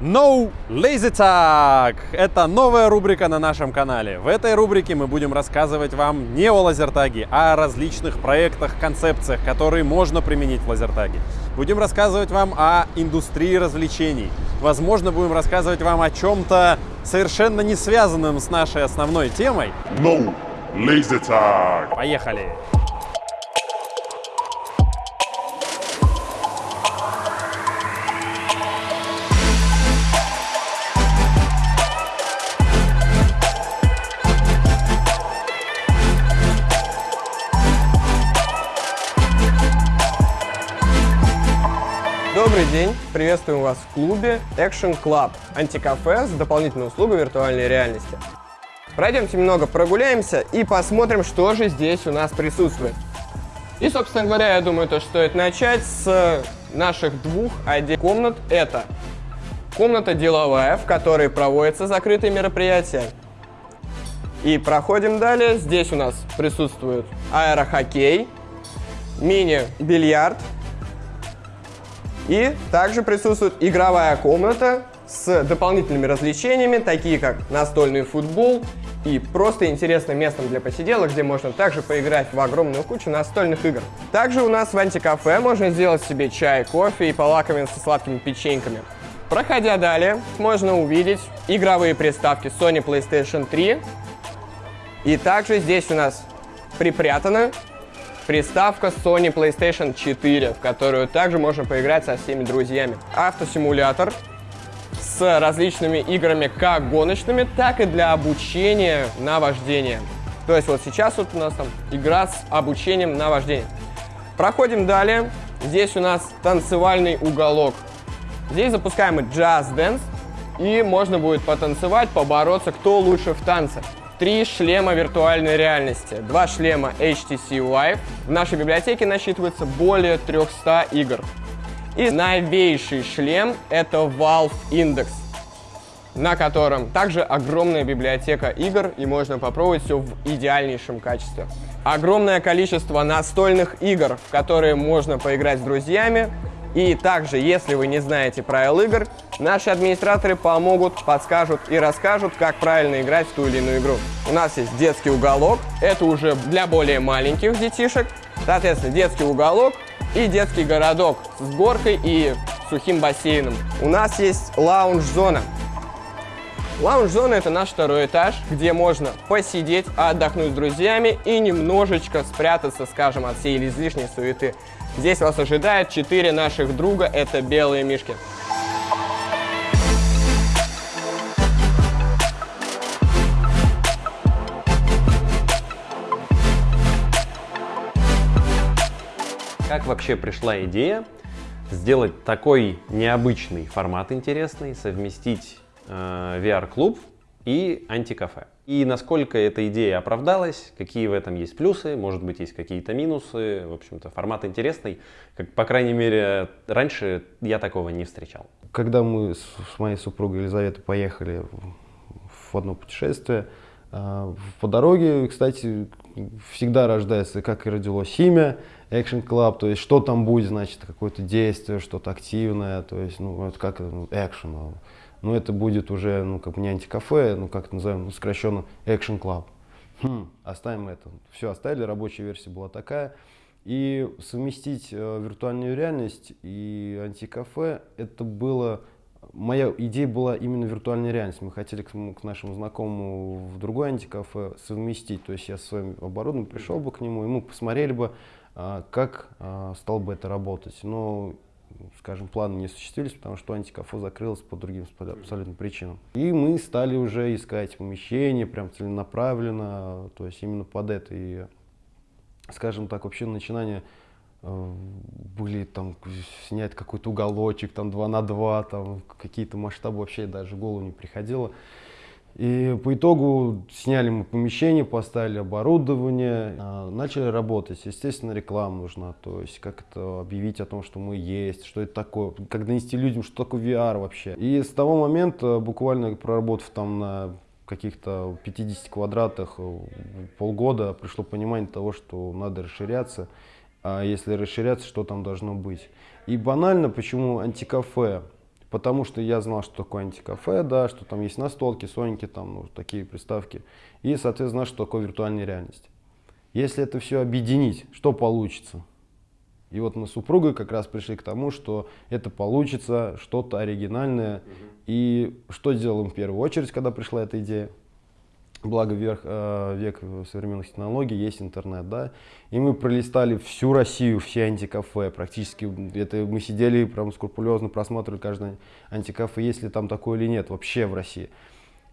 No Lazy Tag! Это новая рубрика на нашем канале. В этой рубрике мы будем рассказывать вам не о лазертаге, а о различных проектах, концепциях, которые можно применить в лазертаге. Будем рассказывать вам о индустрии развлечений. Возможно, будем рассказывать вам о чем-то совершенно не связанном с нашей основной темой. No Laser Tag! Поехали! Добрый день! Приветствуем вас в клубе Action Club, антикафе с дополнительной услугой виртуальной реальности. Пройдемте немного прогуляемся и посмотрим, что же здесь у нас присутствует. И, собственно говоря, я думаю, то стоит начать с наших двух отдельных комнат. Это комната деловая, в которой проводятся закрытые мероприятия. И проходим далее. Здесь у нас присутствует аэрохоккей, мини-бильярд, и также присутствует игровая комната с дополнительными развлечениями, такие как настольный футбол и просто интересным местом для посиделок, где можно также поиграть в огромную кучу настольных игр. Также у нас в антикафе можно сделать себе чай, кофе и полакомиться сладкими печеньками. Проходя далее, можно увидеть игровые приставки Sony PlayStation 3. И также здесь у нас припрятано приставка Sony PlayStation 4, в которую также можно поиграть со всеми друзьями. Автосимулятор с различными играми как гоночными, так и для обучения на вождение. То есть вот сейчас вот у нас там игра с обучением на вождение. Проходим далее. Здесь у нас танцевальный уголок. Здесь запускаем Just Dance, и можно будет потанцевать, побороться, кто лучше в танце три шлема виртуальной реальности, два шлема HTC Vive. В нашей библиотеке насчитывается более 300 игр. И новейший шлем это Valve Index, на котором также огромная библиотека игр и можно попробовать все в идеальнейшем качестве. Огромное количество настольных игр, в которые можно поиграть с друзьями, и также, если вы не знаете правил игр, наши администраторы помогут, подскажут и расскажут, как правильно играть в ту или иную игру. У нас есть детский уголок, это уже для более маленьких детишек. Соответственно, детский уголок и детский городок с горкой и сухим бассейном. У нас есть лаунж-зона. Лаунж-зона это наш второй этаж, где можно посидеть, отдохнуть с друзьями и немножечко спрятаться, скажем, от всей излишней суеты. Здесь вас ожидает четыре наших друга, это белые мишки. Как вообще пришла идея сделать такой необычный формат интересный, совместить э, VR-клуб и антикафе? И насколько эта идея оправдалась, какие в этом есть плюсы, может быть, есть какие-то минусы. В общем-то, формат интересный. Как, по крайней мере, раньше я такого не встречал. Когда мы с моей супругой Елизаветой поехали в одно путешествие, а, по дороге, кстати, всегда рождается, как и родилось имя, Action Club, то есть что там будет, значит, какое-то действие, что-то активное, то есть, ну, это как, ну, action, но это будет уже, ну, как бы не антикафе, ну, как это называем, ну, сокращенно Action Club. Хм, оставим это. Все оставили, рабочая версия была такая. И совместить э, виртуальную реальность и антикафе, это было... Моя идея была именно виртуальная реальность. Мы хотели к, к нашему знакомому в другое антикафе совместить. То есть я с своим оборудованием пришел бы к нему, и мы посмотрели бы, э, как э, стал бы это работать. Но скажем, планы не осуществились, потому что антикафе закрылось по другим абсолютно причинам. И мы стали уже искать помещение, прям целенаправленно, то есть именно под это. И, скажем так, вообще начинания э, были там снять какой-то уголочек, там 2 на 2, там какие-то масштабы вообще даже в голову не приходило. И по итогу сняли мы помещение, поставили оборудование, а, начали работать. Естественно, реклама нужна, то есть как это объявить о том, что мы есть, что это такое, как донести людям, что такое VR вообще. И с того момента, буквально проработав там на каких-то 50 квадратах э, полгода, пришло понимание того, что надо расширяться. А если расширяться, что там должно быть. И банально, почему антикафе? Потому что я знал, что такое антикафе, да, что там есть настолки, соники, там ну, такие приставки, и, соответственно, что такое виртуальная реальность. Если это все объединить, что получится? И вот мы с супругой как раз пришли к тому, что это получится что-то оригинальное. Угу. И что сделаем в первую очередь, когда пришла эта идея? Благо вверх, э, век современных технологий, есть интернет, да. И мы пролистали всю Россию, все антикафе, практически. Это мы сидели прям скрупулезно просматривали каждое антикафе, есть ли там такое или нет вообще в России.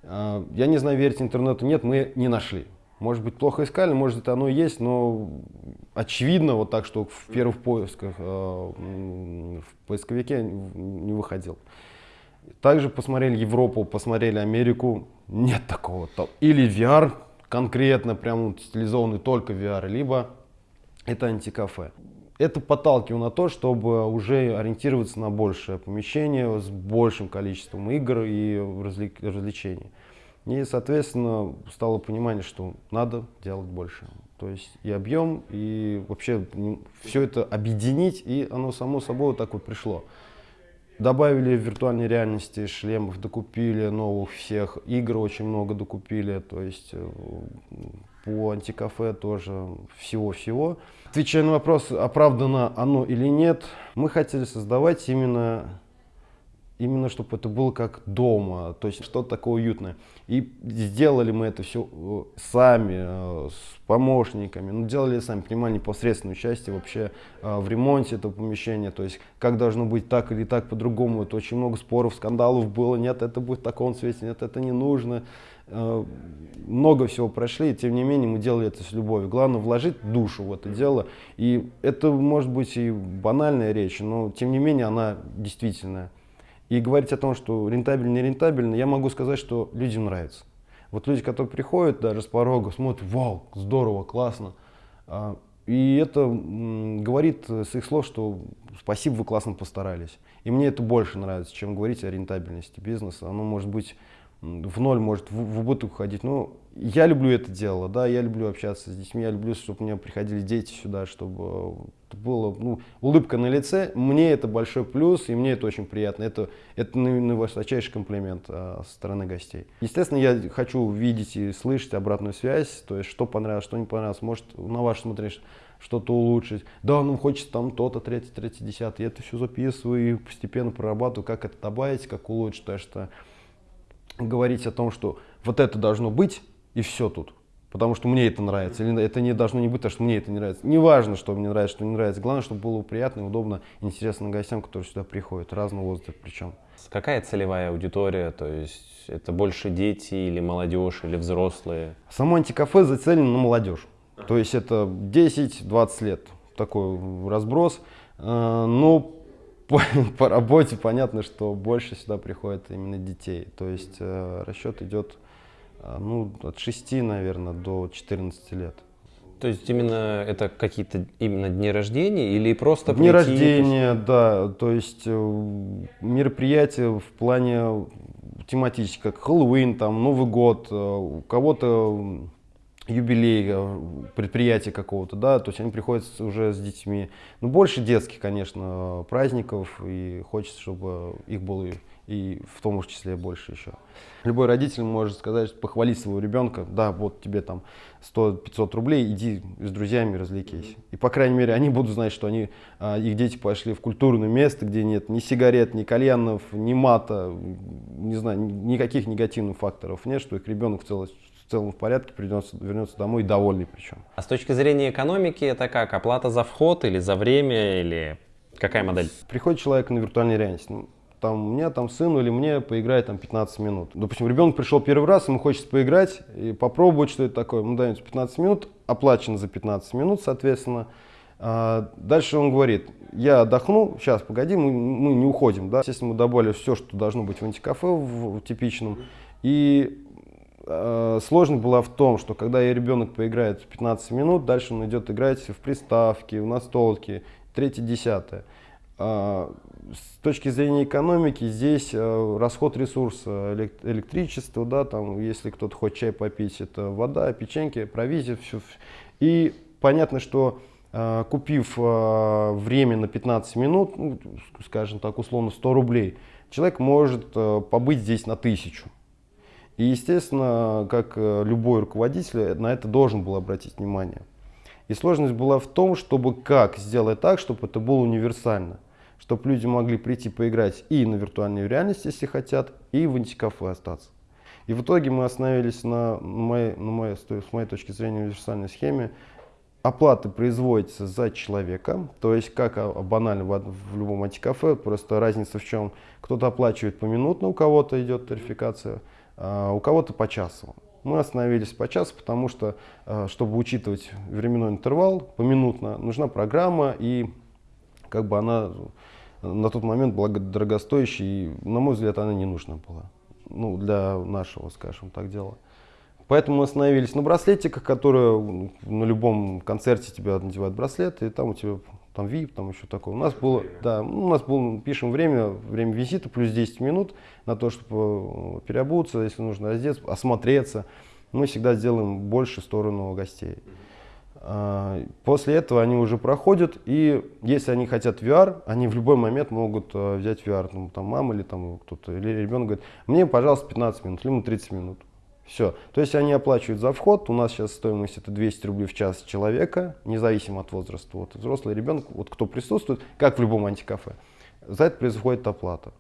Э, я не знаю, верить интернету, нет, мы не нашли. Может быть, плохо искали, может, это оно и есть, но очевидно вот так, что в первых поисках э, в поисковике не выходил. Также посмотрели Европу, посмотрели Америку, нет такого. Или VR конкретно, прям стилизованный только VR, либо это антикафе. Это подталкивало на то, чтобы уже ориентироваться на большее помещение с большим количеством игр и развлечений. И, соответственно, стало понимание, что надо делать больше. То есть и объем, и вообще все это объединить, и оно само собой вот так вот пришло. Добавили в виртуальной реальности шлемов, докупили новых всех, игр очень много докупили, то есть э, по антикафе тоже всего-всего. Отвечая на вопрос, оправдано оно или нет, мы хотели создавать именно именно чтобы это было как дома, то есть что-то такое уютное. И сделали мы это все э, сами, э, с помощниками, ну делали сами, принимали непосредственное участие вообще э, в ремонте этого помещения, то есть как должно быть так или так по-другому, это очень много споров, скандалов было, нет, это будет в таком цвете, нет, это не нужно. Много всего прошли, и тем не менее мы делали это с любовью. Главное вложить душу в это дело. И это может быть и банальная речь, но тем не менее она действительная. И говорить о том, что рентабельно, не рентабельно, я могу сказать, что людям нравится. Вот люди, которые приходят даже с порога, смотрят, вау, здорово, классно. А, и это говорит с их слов, что спасибо, вы классно постарались. И мне это больше нравится, чем говорить о рентабельности бизнеса. Оно может быть в ноль, может в, в убыток уходить. Но я люблю это дело, да, я люблю общаться с детьми, я люблю, чтобы у меня приходили дети сюда, чтобы было ну, улыбка на лице. Мне это большой плюс, и мне это очень приятно. Это, это наверное, высочайший комплимент а, со стороны гостей. Естественно, я хочу видеть и слышать обратную связь, то есть что понравилось, что не понравилось. Может, на ваш смотришь что-то улучшить. Да, нам хочется там то-то, третье, третье, десятое. Я это все записываю и постепенно прорабатываю, как это добавить, как улучшить. То что говорить о том, что вот это должно быть, и все тут. Потому что мне это нравится. Или это не должно не быть, потому что мне это не нравится. Неважно, что мне нравится, что не нравится. Главное, чтобы было приятно, удобно, интересно гостям, которые сюда приходят, разного возраста причем. Какая целевая аудитория? То есть это больше дети или молодежь, или взрослые? Само антикафе зацелено на молодежь. То есть это 10-20 лет. Такой разброс. А, но по, по работе понятно, что больше сюда приходит именно детей. То есть э, расчет идет а, ну, от 6, наверное, до 14 лет. То есть именно это какие-то именно дни рождения или просто Дни прийти... рождения, да. То есть э, мероприятия в плане тематических, как Хэллоуин, там, Новый год, э, у кого-то юбилей э, предприятия какого-то, да, то есть они приходят уже с детьми. Ну, больше детских, конечно, праздников, и хочется, чтобы их было и в том числе больше еще. Любой родитель может сказать, похвалить своего ребенка, да, вот тебе там 100-500 рублей, иди с друзьями развлекись. И, по крайней мере, они будут знать, что они, а, их дети пошли в культурное место, где нет ни сигарет, ни кальянов, ни мата, не знаю, никаких негативных факторов нет, что их ребенок в целом, в целом в порядке, придется, вернется домой довольный причем. А с точки зрения экономики это как? Оплата за вход или за время, или какая модель? Приходит человек на виртуальной реальности. Ну, там, мне, там, сыну или мне поиграть там 15 минут. Допустим, ребенок пришел первый раз, ему хочется поиграть и попробовать, что это такое. Мы даем 15 минут, оплачено за 15 минут, соответственно. А дальше он говорит, я отдохну, сейчас, погоди, мы, мы не уходим. Да? Естественно, мы добавили все, что должно быть в антикафе, в, в типичном. И э, сложность была в том, что когда ребенок поиграет 15 минут, дальше он идет играть в приставки, в настолки, третье, десятое. А, с точки зрения экономики здесь э, расход ресурса, электричество, да, там, если кто-то хочет чай попить, это вода, печеньки, провизия, все. И понятно, что э, купив э, время на 15 минут, ну, скажем так, условно 100 рублей, человек может побыть здесь на тысячу. И, естественно, как э, любой руководитель, на это должен был обратить внимание. И сложность была в том, чтобы как сделать так, чтобы это было универсально. Чтобы люди могли прийти поиграть и на виртуальной реальности, если хотят, и в антикафе остаться. И в итоге мы остановились на, моей, на моей, с моей точки зрения, универсальной схеме. Оплата производится за человека, то есть как а, банально в, в любом антикафе, просто разница в чем. Кто-то оплачивает поминутно, у кого-то идет тарификация, у кого-то по часу. Мы остановились по часу, потому что, а, чтобы учитывать временной интервал поминутно, нужна программа, и как бы она на тот момент была дорогостоящей, и, на мой взгляд, она не нужна была ну, для нашего, скажем так, дела. Поэтому мы остановились на браслетиках, которые на любом концерте тебя надевают браслет, и там у тебя там VIP, там еще такое. У нас было, да, у нас было, пишем время, время визита плюс 10 минут на то, чтобы э, переобуться, если нужно раздеться, осмотреться. Мы всегда сделаем больше сторону гостей. А, после этого они уже проходят, и если они хотят VR, они в любой момент могут э, взять VR. Ну, там мама или там кто-то, или ребенок говорит, мне, пожалуйста, 15 минут, либо 30 минут. Все. То есть они оплачивают за вход. У нас сейчас стоимость это 200 рублей в час человека, независимо от возраста. Вот взрослый ребенок, вот кто присутствует, как в любом антикафе, за это происходит оплата.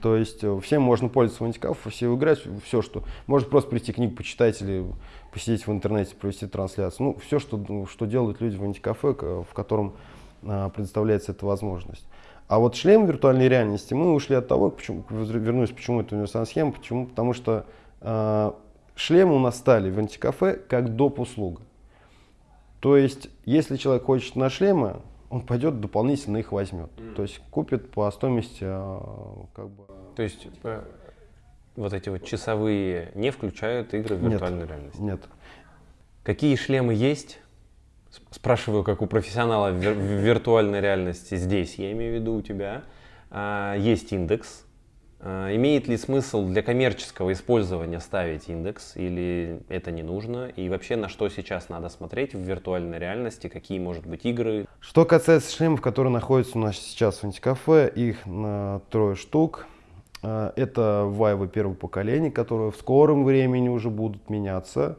То есть э, всем можно пользоваться в антикафе, все играть, все, что... Может просто прийти книгу почитать или посидеть в интернете, провести трансляцию. Ну, все, что, ну, что делают люди в антикафе, в котором а, предоставляется эта возможность. А вот шлем виртуальной реальности, мы ушли от того, почему, вернусь, почему это универсальная схема, почему, потому что э, шлемы у нас стали в антикафе как доп. услуга. То есть, если человек хочет на шлемы, он пойдет дополнительно их возьмет. Mm. То есть купит по стоимости э, как бы. То есть вот эти вот часовые не включают игры в виртуальной нет, реальности? Нет. Какие шлемы есть? Спрашиваю, как у профессионала в виртуальной реальности здесь, я имею в виду у тебя. А, есть индекс. А, имеет ли смысл для коммерческого использования ставить индекс или это не нужно? И вообще на что сейчас надо смотреть в виртуальной реальности? Какие, может быть, игры? Что касается шлемов, которые находятся у нас сейчас в антикафе, их на трое штук. А, это вайвы первого поколения, которые в скором времени уже будут меняться,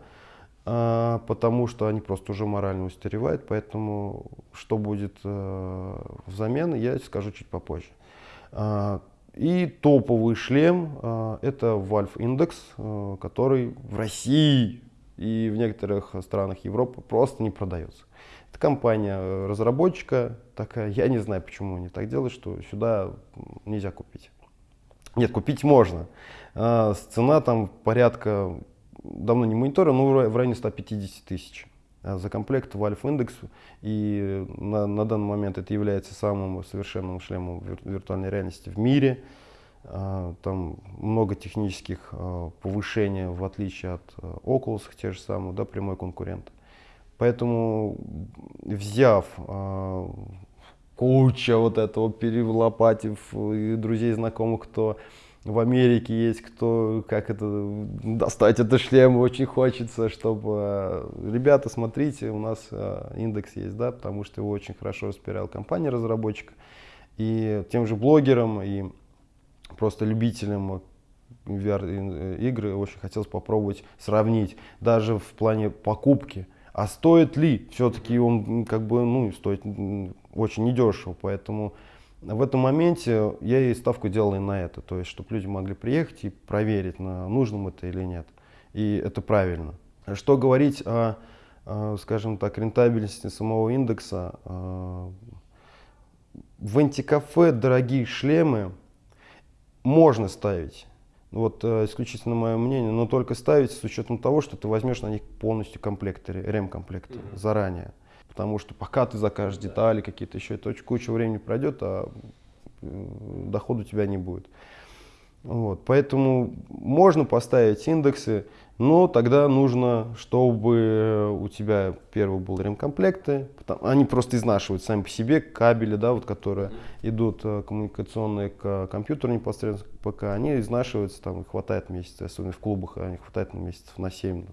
а, потому что они просто уже морально устаревают, поэтому что будет э, взамен, я скажу чуть попозже. И топовый шлем это Valve Index, э, который в России и в некоторых странах Европы просто не продается. Это компания э, разработчика такая, я не знаю, почему они так делают, что сюда нельзя купить. Нет, купить можно. Цена там порядка, давно не мониторил, но в районе 150 тысяч за комплект Valve Index. И на, на данный момент это является самым совершенным шлемом вир, виртуальной реальности в мире. А, там много технических повышений, в отличие от Oculus, те же самые, да, прямой конкурент. Поэтому, взяв куча вот этого перелопатив и друзей, знакомых, кто в Америке есть, кто, как это, достать этот шлем очень хочется, чтобы, э, ребята, смотрите, у нас э, индекс есть, да, потому что его очень хорошо распирал компания разработчик, и тем же блогерам, и просто любителям VR-игры очень хотелось попробовать сравнить, даже в плане покупки, а стоит ли, все-таки он как бы, ну, стоит очень недешево, поэтому в этом моменте я и ставку делал и на это, то есть, чтобы люди могли приехать и проверить, на, нужным это или нет, и это правильно. Что говорить о, скажем так, рентабельности самого индекса, в антикафе дорогие шлемы можно ставить, вот э, исключительно мое мнение, но только ставить с учетом того, что ты возьмешь на них полностью комплекты, ремкомплекты mm-hmm. заранее. Потому что пока ты закажешь детали какие-то еще, это очень куча времени пройдет, а э, дохода у тебя не будет. Вот, поэтому можно поставить индексы, но тогда нужно, чтобы у тебя первый был ремкомплекты, они просто изнашивают сами по себе кабели, да, вот, которые идут э, коммуникационные к компьютеру непосредственно к ПК, они изнашиваются, там хватает месяца, особенно в клубах, они хватает на месяцев на 7-10.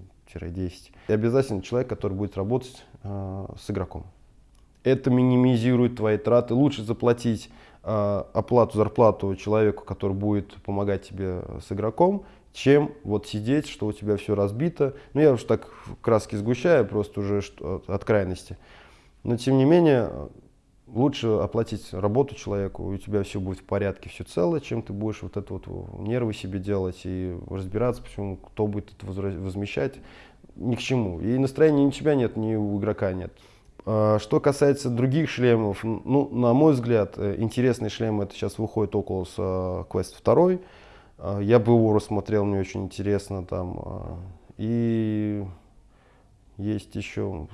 И обязательно человек, который будет работать э, с игроком. Это минимизирует твои траты. Лучше заплатить э, оплату, зарплату человеку, который будет помогать тебе с игроком, чем вот сидеть, что у тебя все разбито. Ну, я уж так краски сгущаю, просто уже от крайности. Но, тем не менее, лучше оплатить работу человеку, у тебя все будет в порядке, все целое, чем ты будешь вот это вот нервы себе делать и разбираться, почему кто будет это возмещать, ни к чему. И настроения ни у тебя нет, ни у игрока нет. А, что касается других шлемов, ну, на мой взгляд, э, интересный шлем это сейчас выходит с э, Quest 2. А, я бы его рассмотрел, мне очень интересно там. А, и есть еще,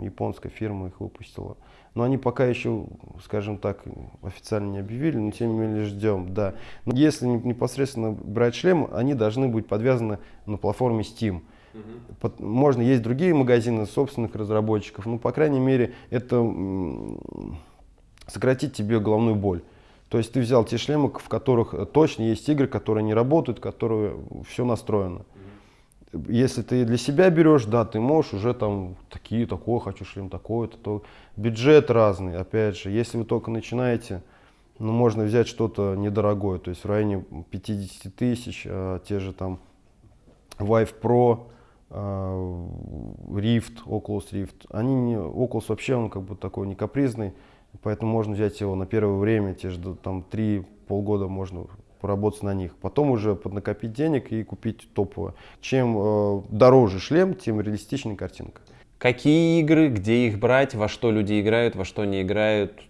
японская фирма их выпустила. Но они пока еще, скажем так, официально не объявили, но тем не менее ждем, да. Но если непосредственно брать шлем, они должны быть подвязаны на платформе Steam. Угу. Можно, есть другие магазины собственных разработчиков, но, по крайней мере, это сократит тебе головную боль. То есть ты взял те шлемы, в которых точно есть игры, которые не работают, которые все настроено. Если ты для себя берешь, да, ты можешь уже там такие, такой хочу шлем, такой-то, то бюджет разный, опять же. Если вы только начинаете, ну, можно взять что-то недорогое, то есть в районе 50 тысяч, а, те же там Vive Pro, Rift, Oculus Rift. Они не, Oculus вообще он как бы такой не капризный, поэтому можно взять его на первое время, те же там 3 полгода можно поработать на них. Потом уже поднакопить денег и купить топовое. Чем э, дороже шлем, тем реалистичнее картинка. Какие игры, где их брать, во что люди играют, во что не играют,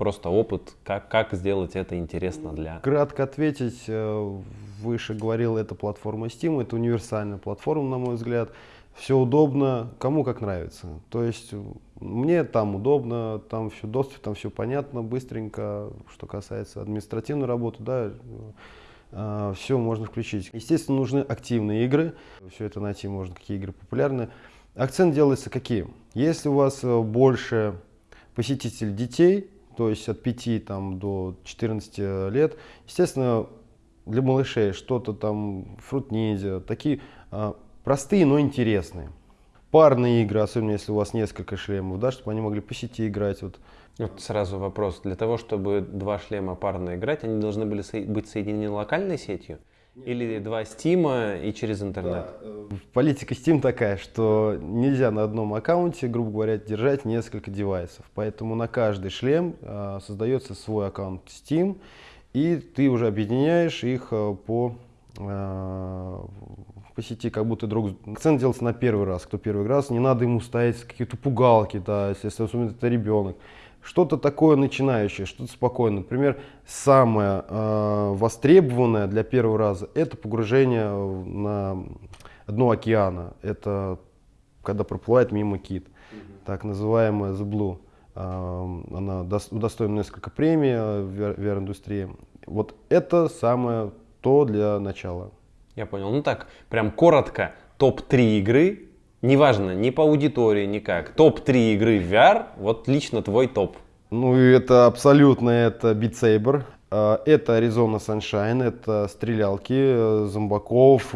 просто опыт, как, как сделать это интересно для... Кратко ответить, э, выше говорил, это платформа Steam, это универсальная платформа, на мой взгляд. Все удобно, кому как нравится. То есть мне там удобно, там все доступ, там все понятно, быстренько. Что касается административной работы, да, э, все можно включить. Естественно, нужны активные игры. Все это найти можно, какие игры популярны. Акцент делается какие? Если у вас э, больше посетителей детей, то есть от 5 там, до 14 лет. Естественно, для малышей что-то там, фрут ниндзя, такие а, простые, но интересные. Парные игры, особенно если у вас несколько шлемов, да, чтобы они могли по сети играть. Вот. Вот сразу вопрос. Для того, чтобы два шлема парно играть, они должны были быть соединены локальной сетью? Или два стима и через интернет? Да. Э, политика Steam такая, что нельзя на одном аккаунте, грубо говоря, держать несколько девайсов. Поэтому на каждый шлем э, создается свой аккаунт Steam, и ты уже объединяешь их э, по, по сети, как будто друг... Акцент делается на первый раз. Кто первый раз, не надо ему ставить какие-то пугалки, да, если особенно это ребенок что-то такое начинающее, что-то спокойное. Например, самое э, востребованное для первого раза – это погружение на дно океана. Это когда проплывает мимо кит, так называемая The Blue. Э, она удостоена несколько премий в VR-индустрии. Вот это самое то для начала. Я понял. Ну так, прям коротко, топ-3 игры, Неважно, ни по аудитории, никак. Топ-3 игры в VR, вот лично твой топ. Ну, это абсолютно, это Beat Saber. А, это Arizona Sunshine, это стрелялки, э, зомбаков,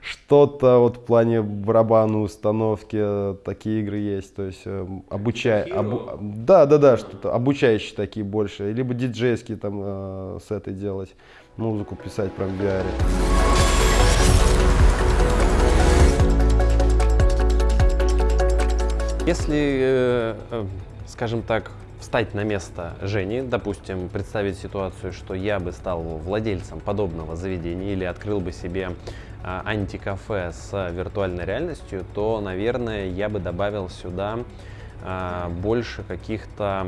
что-то вот в плане барабанной установки, э, такие игры есть, то есть э, обучая, обу, да, да, да, что-то обучающие такие больше, либо диджейские там э, сеты делать, музыку писать прям в VR. Если, э, э, скажем так, встать на место Жени, допустим, представить ситуацию, что я бы стал владельцем подобного заведения или открыл бы себе а, антикафе с виртуальной реальностью, то, наверное, я бы добавил сюда больше каких-то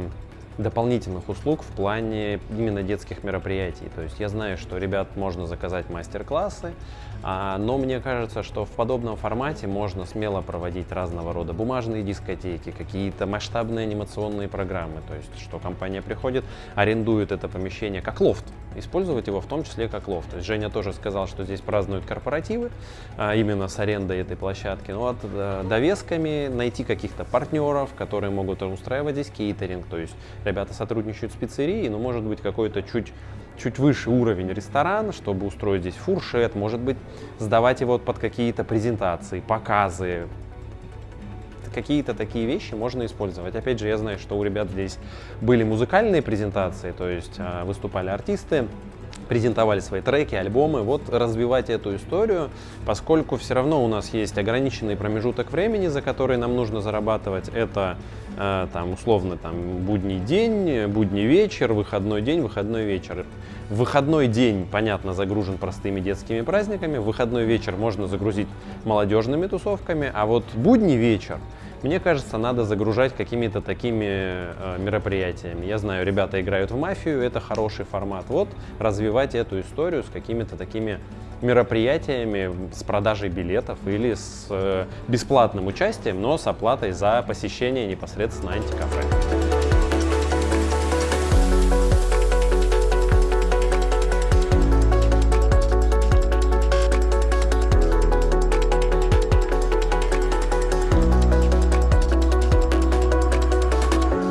дополнительных услуг в плане именно детских мероприятий. То есть я знаю, что ребят можно заказать мастер-классы, но мне кажется, что в подобном формате можно смело проводить разного рода бумажные дискотеки, какие-то масштабные анимационные программы. То есть, что компания приходит, арендует это помещение как лофт, использовать его в том числе как лофт. То есть Женя тоже сказал, что здесь празднуют корпоративы, а, именно с арендой этой площадки. Ну вот э, довесками найти каких-то партнеров, которые могут устраивать здесь кейтеринг. То есть ребята сотрудничают с пиццерией, но может быть какой-то чуть чуть выше уровень ресторан, чтобы устроить здесь фуршет, может быть, сдавать его под какие-то презентации, показы. какие-то такие вещи можно использовать. Опять же, я знаю, что у ребят здесь были музыкальные презентации, то есть а, выступали артисты, презентовали свои треки, альбомы, вот развивать эту историю, поскольку все равно у нас есть ограниченный промежуток времени, за который нам нужно зарабатывать, это э, там условно там будний день, будний вечер, выходной день, выходной вечер. Выходной день, понятно, загружен простыми детскими праздниками, выходной вечер можно загрузить молодежными тусовками, а вот будний вечер мне кажется, надо загружать какими-то такими э, мероприятиями. Я знаю, ребята играют в мафию, это хороший формат. Вот развивать эту историю с какими-то такими мероприятиями, с продажей билетов или с э, бесплатным участием, но с оплатой за посещение непосредственно антикафе.